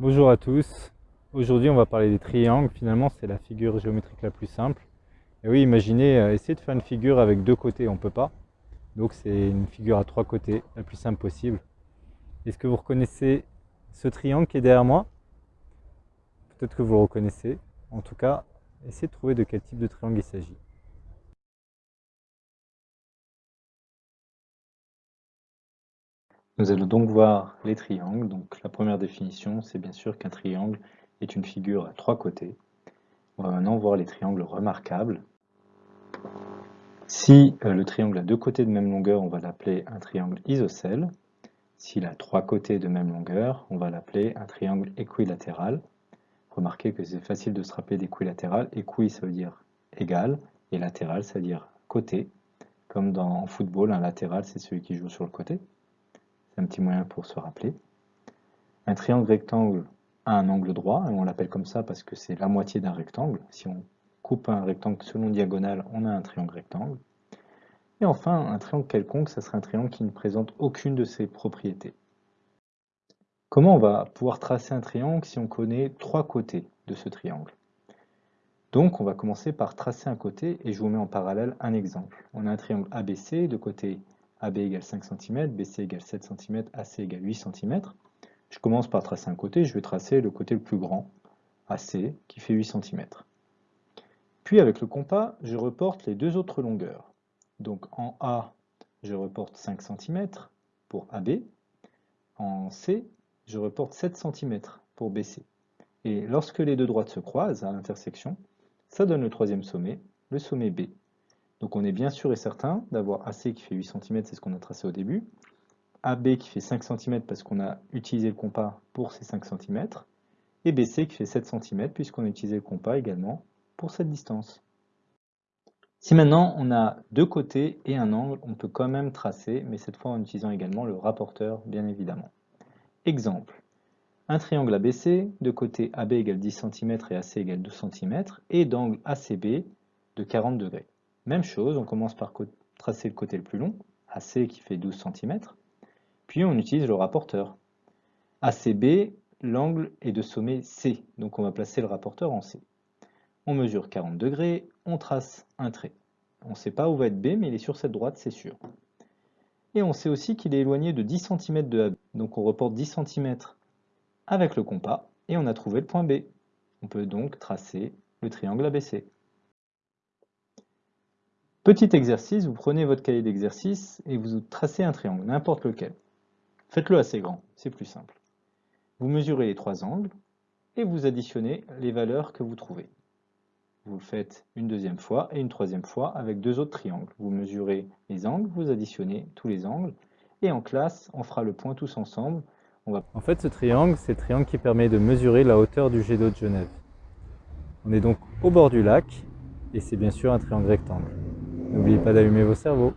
Bonjour à tous. Aujourd'hui, on va parler des triangles. Finalement, c'est la figure géométrique la plus simple. Et oui, imaginez, euh, essayer de faire une figure avec deux côtés, on ne peut pas. Donc, c'est une figure à trois côtés, la plus simple possible. Est-ce que vous reconnaissez ce triangle qui est derrière moi? Peut-être que vous le reconnaissez. En tout cas, essayez de trouver de quel type de triangle il s'agit. Nous allons donc voir les triangles. Donc la première définition, c'est bien sûr qu'un triangle est une figure à trois côtés. On va maintenant voir les triangles remarquables. Si euh, le triangle a deux côtés de même longueur, on va l'appeler un triangle isocèle. S'il a trois côtés de même longueur, on va l'appeler un triangle équilatéral. Remarquez que c'est facile de se rappeler d'équilatéral. Équi, ça veut dire égal, et latéral, ça veut dire côté. Comme dans football, un latéral, c'est celui qui joue sur le côté un petit moyen pour se rappeler. Un triangle rectangle a un angle droit, et on l'appelle comme ça parce que c'est la moitié d'un rectangle. Si on coupe un rectangle selon diagonale, on a un triangle rectangle. Et enfin, un triangle quelconque, ça serait un triangle qui ne présente aucune de ces propriétés. Comment on va pouvoir tracer un triangle si on connaît trois côtés de ce triangle? Donc, on va commencer par tracer un côté, et je vous mets en parallèle un exemple. On a un triangle ABC, de côté AB égale 5 cm, BC égale 7 cm, AC égale 8 cm. Je commence par tracer un côté, je vais tracer le côté le plus grand, AC, qui fait 8 cm. Puis avec le compas, je reporte les deux autres longueurs. Donc en A, je reporte 5 cm pour AB. En C, je reporte 7 cm pour BC. Et lorsque les deux droites se croisent à l'intersection, ça donne le troisième sommet, le sommet B. Donc on est bien sûr et certain d'avoir AC qui fait 8 cm, c'est ce qu'on a tracé au début, AB qui fait 5 cm parce qu'on a utilisé le compas pour ces 5 cm, et BC qui fait 7 cm puisqu'on a utilisé le compas également pour cette distance. Si maintenant on a deux côtés et un angle, on peut quand même tracer, mais cette fois en utilisant également le rapporteur, bien évidemment. Exemple, un triangle ABC, de côté AB égale 10 cm et AC égale 12 cm, et d'angle ACB de 40 degrés. Même chose, on commence par tracer le côté le plus long, AC qui fait 12 cm, puis on utilise le rapporteur. ACB, l'angle est de sommet C, donc on va placer le rapporteur en C. On mesure 40 degrés, on trace un trait. On ne sait pas où va être B, mais il est sur cette droite, c'est sûr. Et on sait aussi qu'il est éloigné de 10 cm de AB, donc on reporte 10 cm avec le compas, et on a trouvé le point B. On peut donc tracer le triangle ABC. Petit exercice, vous prenez votre cahier d'exercice et vous tracez un triangle, n'importe lequel. Faites-le assez grand, c'est plus simple. Vous mesurez les trois angles et vous additionnez les valeurs que vous trouvez. Vous le faites une deuxième fois et une troisième fois avec deux autres triangles. Vous mesurez les angles, vous additionnez tous les angles et en classe, on fera le point tous ensemble. En fait, ce triangle, c'est le triangle qui permet de mesurer la hauteur du jet d'eau de Genève. On est donc au bord du lac et c'est bien sûr un triangle rectangle. N'oubliez pas d'allumer vos cerveaux.